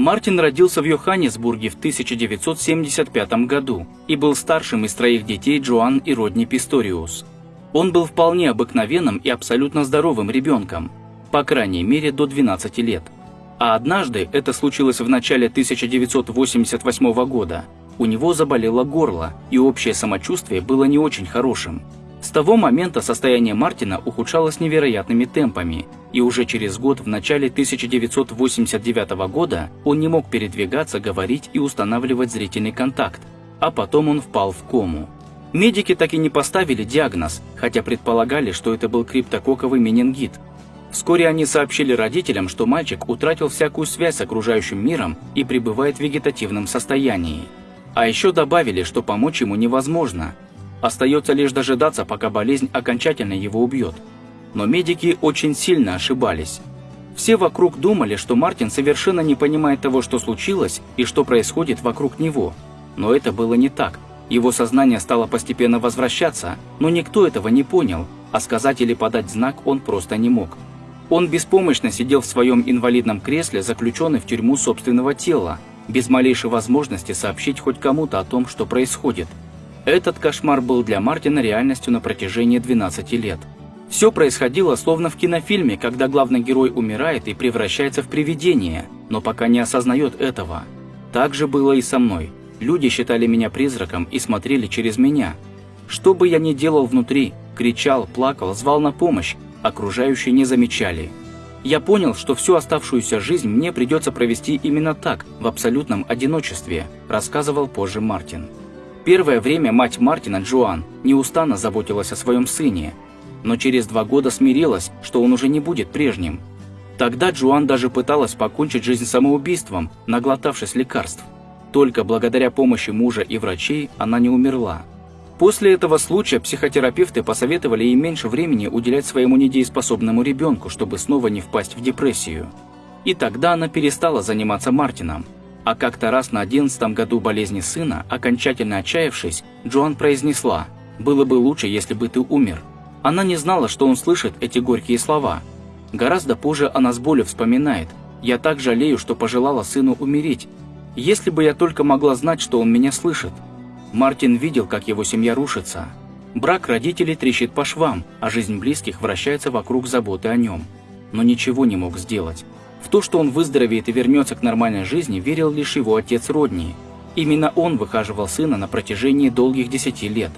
Мартин родился в Йоханнесбурге в 1975 году и был старшим из троих детей Джоан и Родни Писториус. Он был вполне обыкновенным и абсолютно здоровым ребенком, по крайней мере до 12 лет. А однажды, это случилось в начале 1988 года, у него заболело горло, и общее самочувствие было не очень хорошим. С того момента состояние Мартина ухудшалось невероятными темпами, и уже через год, в начале 1989 года, он не мог передвигаться, говорить и устанавливать зрительный контакт, а потом он впал в кому. Медики так и не поставили диагноз, хотя предполагали, что это был криптококковый менингит. Вскоре они сообщили родителям, что мальчик утратил всякую связь с окружающим миром и пребывает в вегетативном состоянии. А еще добавили, что помочь ему невозможно, Остается лишь дожидаться, пока болезнь окончательно его убьет. Но медики очень сильно ошибались. Все вокруг думали, что Мартин совершенно не понимает того, что случилось и что происходит вокруг него. Но это было не так. Его сознание стало постепенно возвращаться, но никто этого не понял, а сказать или подать знак он просто не мог. Он беспомощно сидел в своем инвалидном кресле, заключенный в тюрьму собственного тела, без малейшей возможности сообщить хоть кому-то о том, что происходит – этот кошмар был для Мартина реальностью на протяжении 12 лет. Все происходило словно в кинофильме, когда главный герой умирает и превращается в привидение, но пока не осознает этого. Так же было и со мной. Люди считали меня призраком и смотрели через меня. Что бы я ни делал внутри, кричал, плакал, звал на помощь, окружающие не замечали. Я понял, что всю оставшуюся жизнь мне придется провести именно так, в абсолютном одиночестве, рассказывал позже Мартин. Первое время мать Мартина, Джоан, неустанно заботилась о своем сыне, но через два года смирилась, что он уже не будет прежним. Тогда Джоан даже пыталась покончить жизнь самоубийством, наглотавшись лекарств. Только благодаря помощи мужа и врачей она не умерла. После этого случая психотерапевты посоветовали ей меньше времени уделять своему недееспособному ребенку, чтобы снова не впасть в депрессию. И тогда она перестала заниматься Мартином – а как-то раз на одиннадцатом году болезни сына, окончательно отчаявшись, Джоан произнесла «Было бы лучше, если бы ты умер». Она не знала, что он слышит эти горькие слова. Гораздо позже она с болью вспоминает «Я так жалею, что пожелала сыну умереть. Если бы я только могла знать, что он меня слышит». Мартин видел, как его семья рушится. Брак родителей трещит по швам, а жизнь близких вращается вокруг заботы о нем. Но ничего не мог сделать. В то, что он выздоровеет и вернется к нормальной жизни, верил лишь его отец Родни. Именно он выхаживал сына на протяжении долгих десяти лет.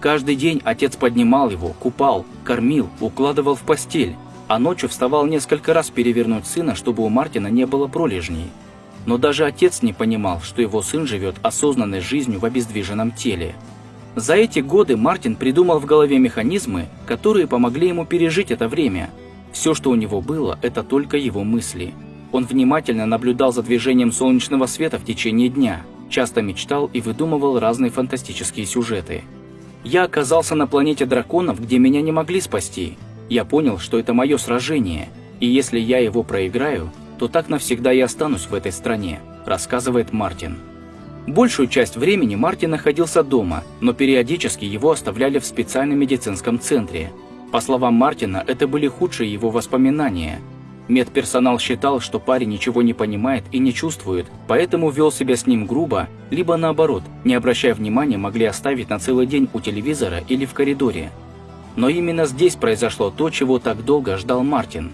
Каждый день отец поднимал его, купал, кормил, укладывал в постель, а ночью вставал несколько раз перевернуть сына, чтобы у Мартина не было пролежней. Но даже отец не понимал, что его сын живет осознанной жизнью в обездвиженном теле. За эти годы Мартин придумал в голове механизмы, которые помогли ему пережить это время – все, что у него было, это только его мысли. Он внимательно наблюдал за движением солнечного света в течение дня, часто мечтал и выдумывал разные фантастические сюжеты. Я оказался на планете драконов, где меня не могли спасти. Я понял, что это мое сражение, и если я его проиграю, то так навсегда и останусь в этой стране, рассказывает Мартин. Большую часть времени Мартин находился дома, но периодически его оставляли в специальном медицинском центре, по словам Мартина, это были худшие его воспоминания. Медперсонал считал, что парень ничего не понимает и не чувствует, поэтому вел себя с ним грубо, либо наоборот, не обращая внимания, могли оставить на целый день у телевизора или в коридоре. Но именно здесь произошло то, чего так долго ждал Мартин.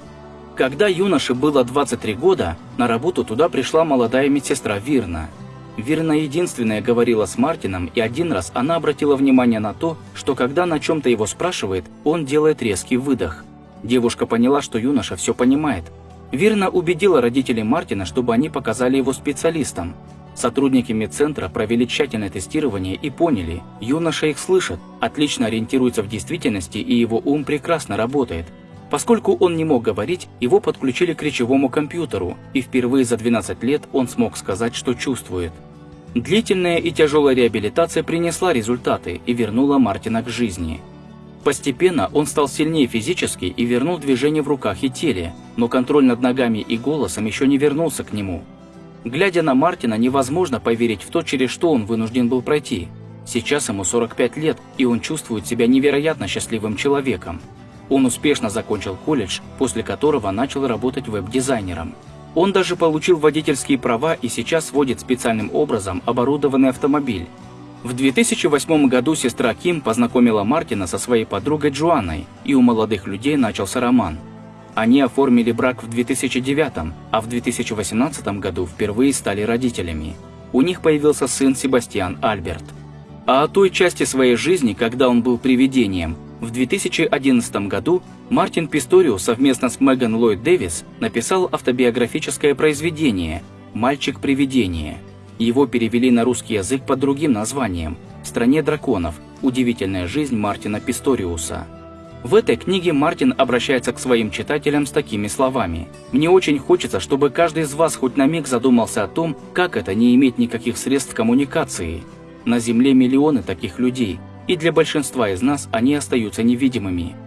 Когда юноше было 23 года, на работу туда пришла молодая медсестра Вирна – Верно единственная говорила с Мартином, и один раз она обратила внимание на то, что когда на чем-то его спрашивает, он делает резкий выдох. Девушка поняла, что юноша все понимает. Верно убедила родителей Мартина, чтобы они показали его специалистам. Сотрудники медцентра провели тщательное тестирование и поняли, юноша их слышит, отлично ориентируется в действительности и его ум прекрасно работает. Поскольку он не мог говорить, его подключили к речевому компьютеру, и впервые за 12 лет он смог сказать, что чувствует. Длительная и тяжелая реабилитация принесла результаты и вернула Мартина к жизни. Постепенно он стал сильнее физически и вернул движение в руках и теле, но контроль над ногами и голосом еще не вернулся к нему. Глядя на Мартина, невозможно поверить в то, через что он вынужден был пройти. Сейчас ему 45 лет, и он чувствует себя невероятно счастливым человеком. Он успешно закончил колледж, после которого начал работать веб-дизайнером. Он даже получил водительские права и сейчас водит специальным образом оборудованный автомобиль. В 2008 году сестра Ким познакомила Мартина со своей подругой Джоанной, и у молодых людей начался роман. Они оформили брак в 2009, а в 2018 году впервые стали родителями. У них появился сын Себастьян Альберт. А о той части своей жизни, когда он был привидением, в 2011 году Мартин Писторио совместно с Меган Ллойд Дэвис написал автобиографическое произведение «Мальчик-привидение». Его перевели на русский язык под другим названием «В стране драконов. Удивительная жизнь Мартина Писториуса». В этой книге Мартин обращается к своим читателям с такими словами. «Мне очень хочется, чтобы каждый из вас хоть на миг задумался о том, как это не иметь никаких средств коммуникации. На Земле миллионы таких людей, и для большинства из нас они остаются невидимыми.